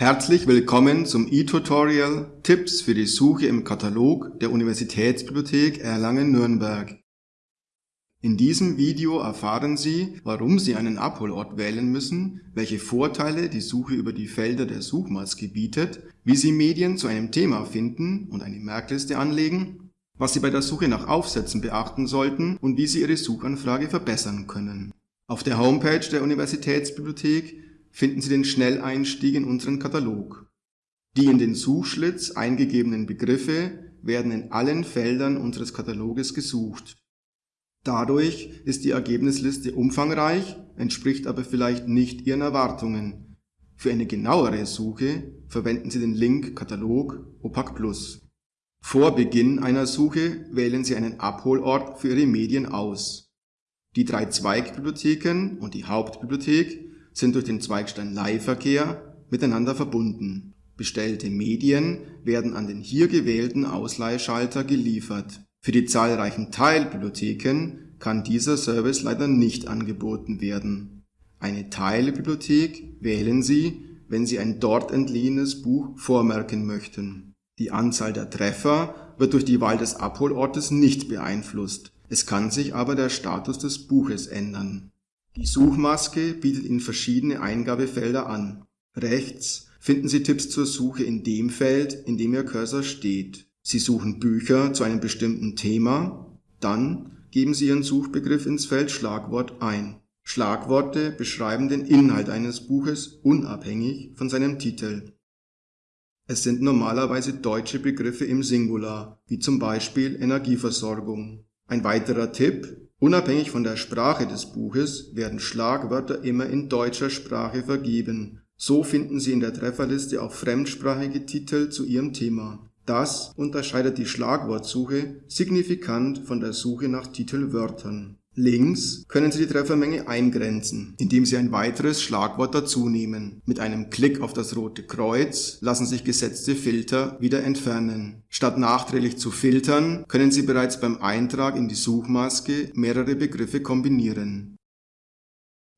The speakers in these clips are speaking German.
Herzlich willkommen zum e-Tutorial Tipps für die Suche im Katalog der Universitätsbibliothek Erlangen-Nürnberg. In diesem Video erfahren Sie, warum Sie einen Abholort wählen müssen, welche Vorteile die Suche über die Felder der Suchmaske bietet, wie Sie Medien zu einem Thema finden und eine Merkliste anlegen, was Sie bei der Suche nach Aufsätzen beachten sollten und wie Sie Ihre Suchanfrage verbessern können. Auf der Homepage der Universitätsbibliothek finden Sie den Schnelleinstieg in unseren Katalog. Die in den Suchschlitz eingegebenen Begriffe werden in allen Feldern unseres Kataloges gesucht. Dadurch ist die Ergebnisliste umfangreich, entspricht aber vielleicht nicht Ihren Erwartungen. Für eine genauere Suche verwenden Sie den Link Katalog OPAC Plus. Vor Beginn einer Suche wählen Sie einen Abholort für Ihre Medien aus. Die drei Zweigbibliotheken und die Hauptbibliothek sind durch den Zweigstein-Leihverkehr miteinander verbunden. Bestellte Medien werden an den hier gewählten Ausleihschalter geliefert. Für die zahlreichen Teilbibliotheken kann dieser Service leider nicht angeboten werden. Eine Teilbibliothek wählen Sie, wenn Sie ein dort entliehenes Buch vormerken möchten. Die Anzahl der Treffer wird durch die Wahl des Abholortes nicht beeinflusst. Es kann sich aber der Status des Buches ändern. Die Suchmaske bietet Ihnen verschiedene Eingabefelder an. Rechts finden Sie Tipps zur Suche in dem Feld, in dem Ihr Cursor steht. Sie suchen Bücher zu einem bestimmten Thema, dann geben Sie Ihren Suchbegriff ins Feld Schlagwort ein. Schlagworte beschreiben den Inhalt eines Buches unabhängig von seinem Titel. Es sind normalerweise deutsche Begriffe im Singular, wie zum Beispiel Energieversorgung. Ein weiterer Tipp, Unabhängig von der Sprache des Buches werden Schlagwörter immer in deutscher Sprache vergeben. So finden Sie in der Trefferliste auch fremdsprachige Titel zu Ihrem Thema. Das unterscheidet die Schlagwortsuche signifikant von der Suche nach Titelwörtern. Links können Sie die Treffermenge eingrenzen, indem Sie ein weiteres Schlagwort dazunehmen. Mit einem Klick auf das rote Kreuz lassen sich gesetzte Filter wieder entfernen. Statt nachträglich zu filtern, können Sie bereits beim Eintrag in die Suchmaske mehrere Begriffe kombinieren.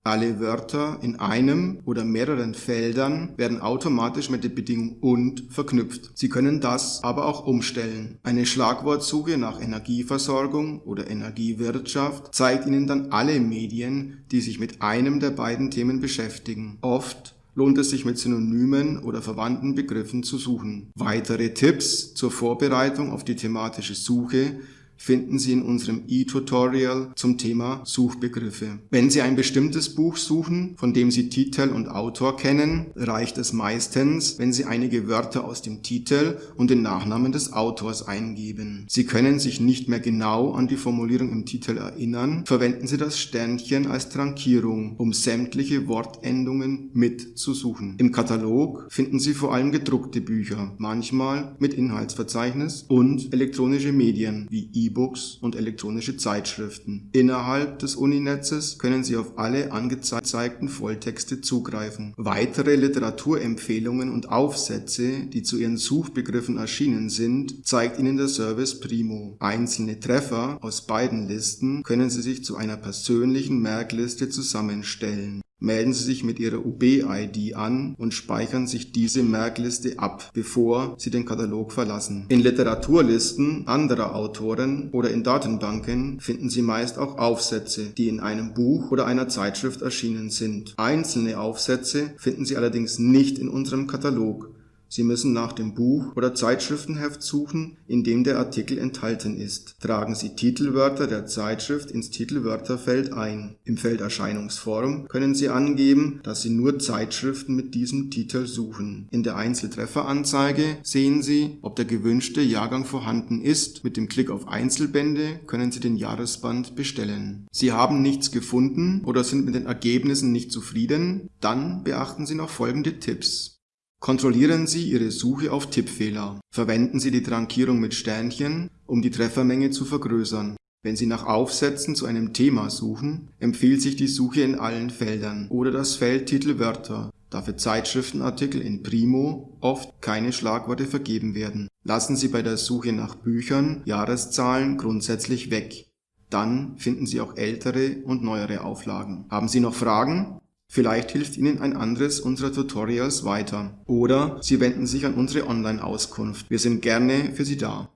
Alle Wörter in einem oder mehreren Feldern werden automatisch mit der Bedingung und verknüpft. Sie können das aber auch umstellen. Eine Schlagwortsuche nach Energieversorgung oder Energiewirtschaft zeigt Ihnen dann alle Medien, die sich mit einem der beiden Themen beschäftigen. Oft lohnt es sich mit Synonymen oder verwandten Begriffen zu suchen. Weitere Tipps zur Vorbereitung auf die thematische Suche finden Sie in unserem E-Tutorial zum Thema Suchbegriffe. Wenn Sie ein bestimmtes Buch suchen, von dem Sie Titel und Autor kennen, reicht es meistens, wenn Sie einige Wörter aus dem Titel und den Nachnamen des Autors eingeben. Sie können sich nicht mehr genau an die Formulierung im Titel erinnern, verwenden Sie das Sternchen als Trankierung, um sämtliche Wortendungen mitzusuchen. Im Katalog finden Sie vor allem gedruckte Bücher, manchmal mit Inhaltsverzeichnis und elektronische Medien wie e E-Books und elektronische Zeitschriften. Innerhalb des Uninetzes können Sie auf alle angezeigten Volltexte zugreifen. Weitere Literaturempfehlungen und Aufsätze, die zu Ihren Suchbegriffen erschienen sind, zeigt Ihnen der Service Primo. Einzelne Treffer aus beiden Listen können Sie sich zu einer persönlichen Merkliste zusammenstellen melden Sie sich mit Ihrer UB-ID an und speichern sich diese Merkliste ab, bevor Sie den Katalog verlassen. In Literaturlisten anderer Autoren oder in Datenbanken finden Sie meist auch Aufsätze, die in einem Buch oder einer Zeitschrift erschienen sind. Einzelne Aufsätze finden Sie allerdings nicht in unserem Katalog. Sie müssen nach dem Buch oder Zeitschriftenheft suchen, in dem der Artikel enthalten ist. Tragen Sie Titelwörter der Zeitschrift ins Titelwörterfeld ein. Im Feld Erscheinungsform können Sie angeben, dass Sie nur Zeitschriften mit diesem Titel suchen. In der Einzeltrefferanzeige sehen Sie, ob der gewünschte Jahrgang vorhanden ist. Mit dem Klick auf Einzelbände können Sie den Jahresband bestellen. Sie haben nichts gefunden oder sind mit den Ergebnissen nicht zufrieden? Dann beachten Sie noch folgende Tipps. Kontrollieren Sie Ihre Suche auf Tippfehler. Verwenden Sie die Trankierung mit Sternchen, um die Treffermenge zu vergrößern. Wenn Sie nach Aufsätzen zu einem Thema suchen, empfiehlt sich die Suche in allen Feldern oder das Feld Titel Wörter, da für Zeitschriftenartikel in Primo oft keine Schlagworte vergeben werden. Lassen Sie bei der Suche nach Büchern Jahreszahlen grundsätzlich weg. Dann finden Sie auch ältere und neuere Auflagen. Haben Sie noch Fragen? Vielleicht hilft Ihnen ein anderes unserer Tutorials weiter. Oder Sie wenden sich an unsere Online-Auskunft. Wir sind gerne für Sie da.